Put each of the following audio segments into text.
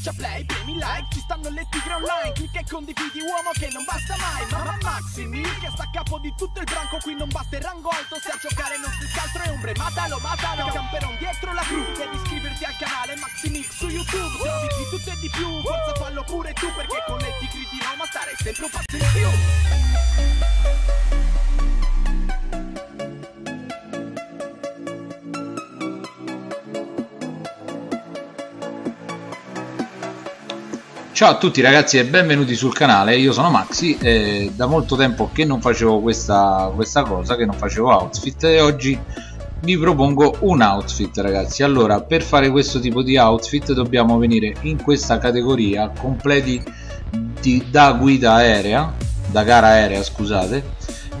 Schiaccia play, premi like, ci stanno le tigre online Clicca e condividi uomo che non basta mai Mamma Maximi, che sta a capo di tutto il branco Qui non basta il rango alto, se a giocare non si scaltro è ombre Matalo, matalo, camperon dietro la cru Devi iscriverti al canale Maximix su YouTube Trovi di tutto e di più, forza fallo pure tu Perché con le tigri di Roma stare sempre un passo in più Ciao a tutti ragazzi e benvenuti sul canale, io sono Maxi e da molto tempo che non facevo questa, questa cosa, che non facevo outfit e oggi vi propongo un outfit ragazzi. Allora per fare questo tipo di outfit dobbiamo venire in questa categoria completi di, da guida aerea da gara aerea scusate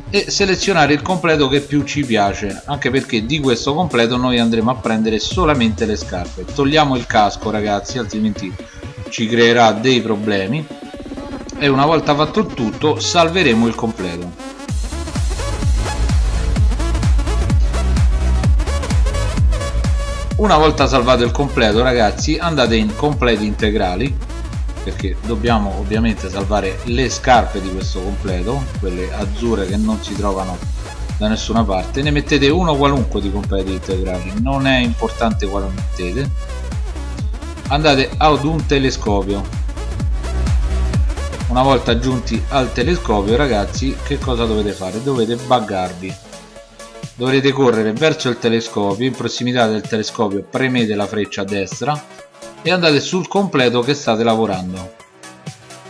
e selezionare il completo che più ci piace. Anche perché di questo completo noi andremo a prendere solamente le scarpe. Togliamo il casco ragazzi altrimenti ci creerà dei problemi e una volta fatto il tutto salveremo il completo. Una volta salvato il completo ragazzi andate in completi integrali perché dobbiamo ovviamente salvare le scarpe di questo completo quelle azzurre che non si trovano da nessuna parte. Ne mettete uno qualunque di completi integrali non è importante quale mettete andate ad un telescopio. Una volta giunti al telescopio ragazzi che cosa dovete fare? dovete buggarvi. Dovrete correre verso il telescopio in prossimità del telescopio premete la freccia a destra e andate sul completo che state lavorando.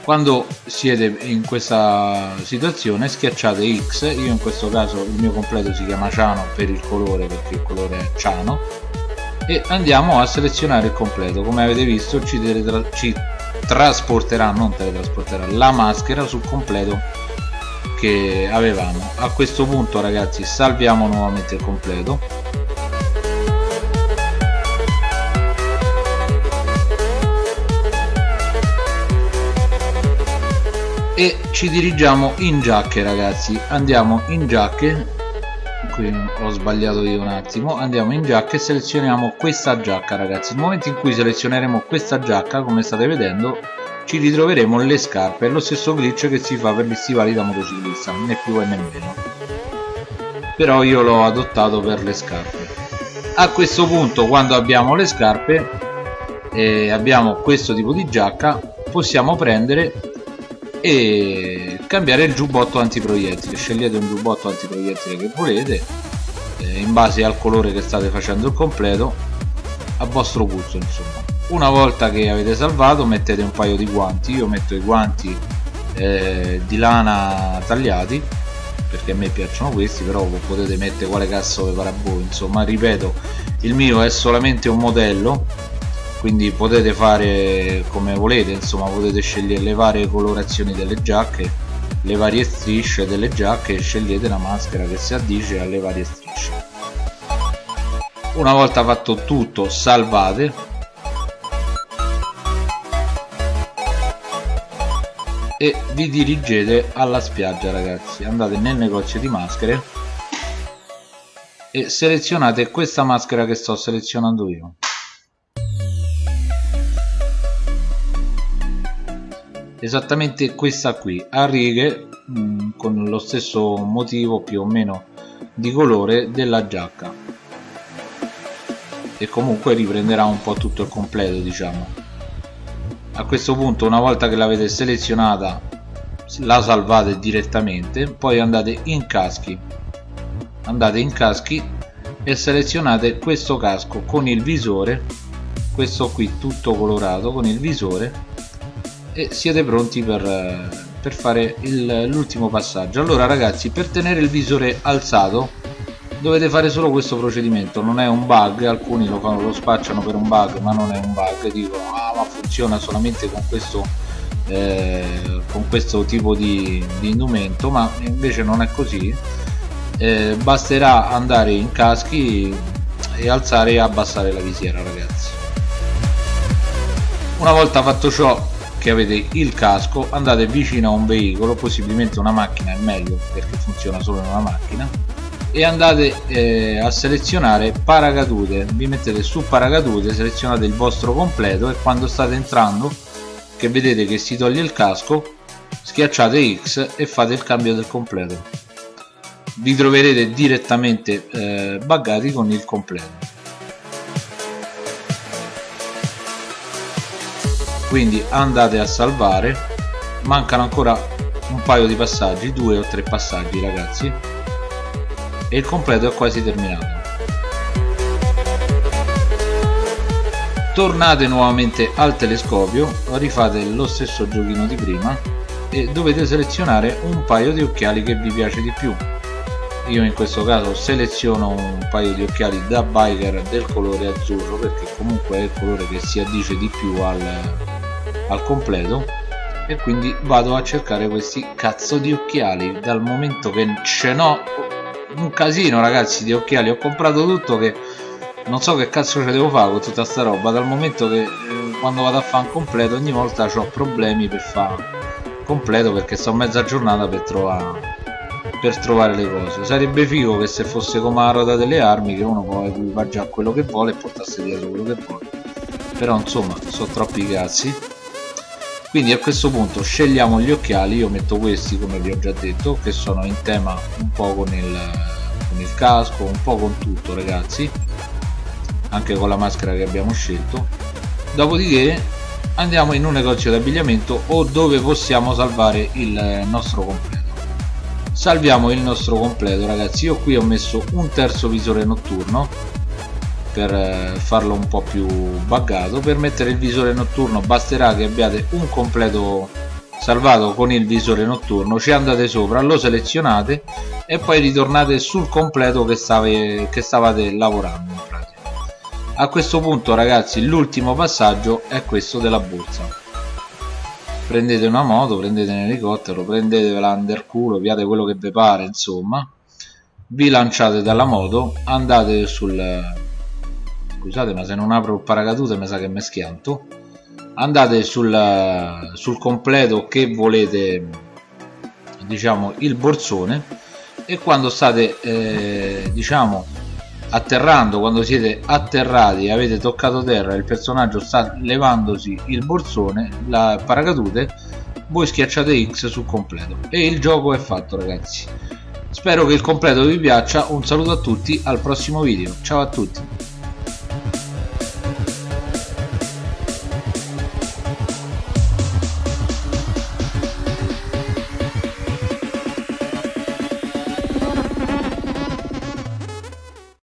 Quando siete in questa situazione schiacciate X io in questo caso il mio completo si chiama ciano per il colore perché il colore è ciano e andiamo a selezionare il completo. Come avete visto ci, ci trasporterà non teletrasporterà la maschera sul completo che avevamo. A questo punto ragazzi salviamo nuovamente il completo. E ci dirigiamo in giacche ragazzi. Andiamo in giacche qui ho sbagliato io un attimo. Andiamo in giacca e selezioniamo questa giacca ragazzi. Nel momento in cui selezioneremo questa giacca come state vedendo ci ritroveremo le scarpe lo stesso glitch che si fa per gli stivali da motociclista né più né meno. Però io l'ho adottato per le scarpe. A questo punto quando abbiamo le scarpe e abbiamo questo tipo di giacca possiamo prendere e cambiare il giubbotto antiproiettile. Scegliete un giubbotto antiproiettile che volete eh, in base al colore che state facendo il completo a vostro gusto insomma. Una volta che avete salvato mettete un paio di guanti. Io metto i guanti eh, di lana tagliati perché a me piacciono questi però potete mettere quale cazzo vi pare voi insomma. Ripeto il mio è solamente un modello quindi potete fare come volete insomma potete scegliere le varie colorazioni delle giacche le varie strisce delle giacche e scegliete la maschera che si addice alle varie strisce. Una volta fatto tutto salvate. E vi dirigete alla spiaggia ragazzi. Andate nel negozio di maschere e selezionate questa maschera che sto selezionando io esattamente questa qui a righe mh, mm, con lo stesso motivo più o meno di colore della giacca. E comunque riprenderà un po' tutto il completo diciamo. A questo punto una volta che l'avete selezionata la salvate direttamente poi andate in caschi. Andate in caschi e selezionate questo casco con il visore questo qui tutto colorato con il visore e siete pronti per, per fare l'ultimo passaggio. Allora ragazzi per tenere il visore alzato dovete fare solo questo procedimento. Non è un bug alcuni lo, lo spacciano per un bug ma non è un bug. Dicono ah ma funziona solamente con questo eh, con questo tipo di, di, indumento ma invece non è così. Eh, basterà andare in caschi e alzare e abbassare la visiera ragazzi. Una volta fatto ciò che avete il casco andate vicino a un veicolo possibilmente una macchina è meglio perché funziona solo in una macchina e andate eh, a selezionare paracadute. Vi mettete su paracadute selezionate il vostro completo e quando state entrando che vedete che si toglie il casco schiacciate X e fate il cambio del completo. Vi troverete direttamente eh, buggati con il completo quindi andate a salvare. Mancano ancora un paio di passaggi due o tre passaggi ragazzi. E il completo è quasi terminato. Tornate nuovamente al telescopio rifate lo stesso giochino di prima e dovete selezionare un paio di occhiali che vi piace di più. Io in questo caso seleziono un paio di occhiali da biker del colore azzurro perché comunque è il colore che si addice di più al, al completo e quindi vado a cercare questi cazzo di occhiali. Dal momento che ce n'ho un casino ragazzi di occhiali. Ho comprato tutto che non so che cazzo ce devo fare con tutta sta roba. Dal momento che eh, quando vado a fare un completo ogni volta ho problemi per fare completo perché sto mezza giornata per trovare per trovare le cose. Sarebbe figo che se fosse come la ruota delle armi che uno può equipaggiare quello che vuole e portarsi dietro quello che vuole. Però insomma sono troppi cazzi quindi a questo punto scegliamo gli occhiali io metto questi come vi ho già detto che sono in tema un po' con il, con il casco un po' con tutto ragazzi. Anche con la maschera che abbiamo scelto. Dopodiché andiamo in un negozio di abbigliamento o dove possiamo salvare il nostro completo. Salviamo il nostro completo ragazzi. Io qui ho messo un terzo visore notturno per eh, farlo un po' più buggato. Per mettere il visore notturno basterà che abbiate un completo salvato con il visore notturno. Ci andate sopra lo selezionate e poi ritornate sul completo che, stave, che stavate lavorando a questo punto ragazzi l'ultimo passaggio è questo della borsa. Prendete una moto prendete un elicottero prendetevela underculo piate quello che vi pare insomma. Vi lanciate dalla moto andate sul scusate ma se non apro il paracadute mi sa che mi schianto. Andate sul, sul completo che volete diciamo il borsone e quando state eh, diciamo atterrando quando siete atterrati e avete toccato terra il personaggio sta levandosi il borsone la paracadute voi schiacciate X sul completo. E il gioco è fatto ragazzi. Spero che il completo vi piaccia. Un saluto a tutti al prossimo video. Ciao a tutti